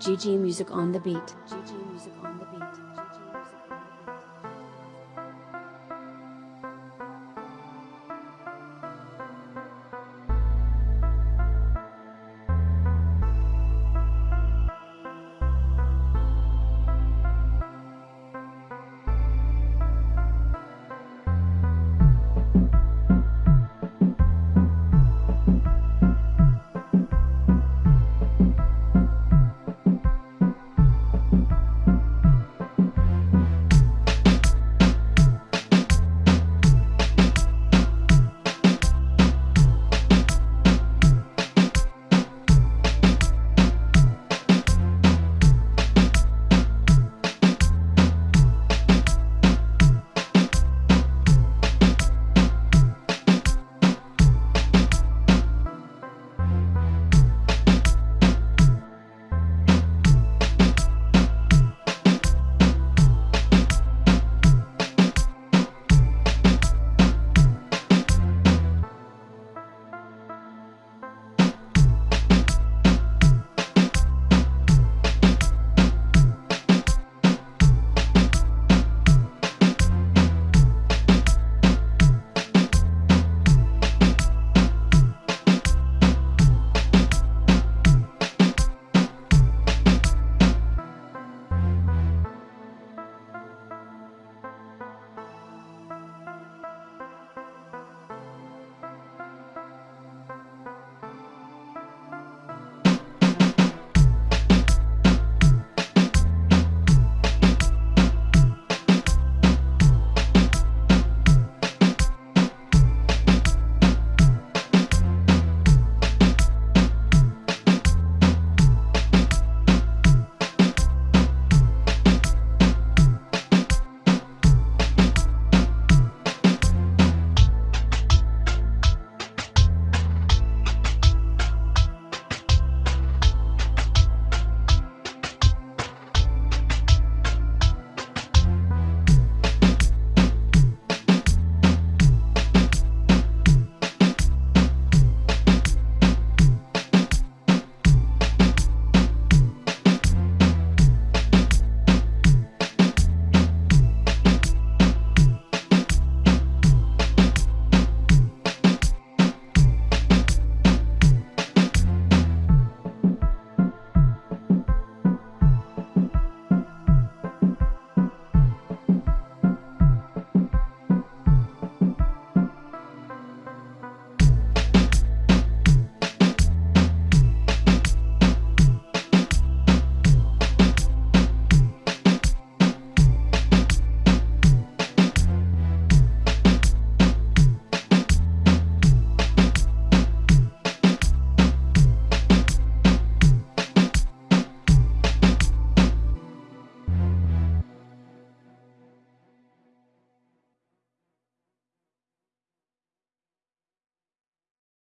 GG Music on the beat. Music on the beat.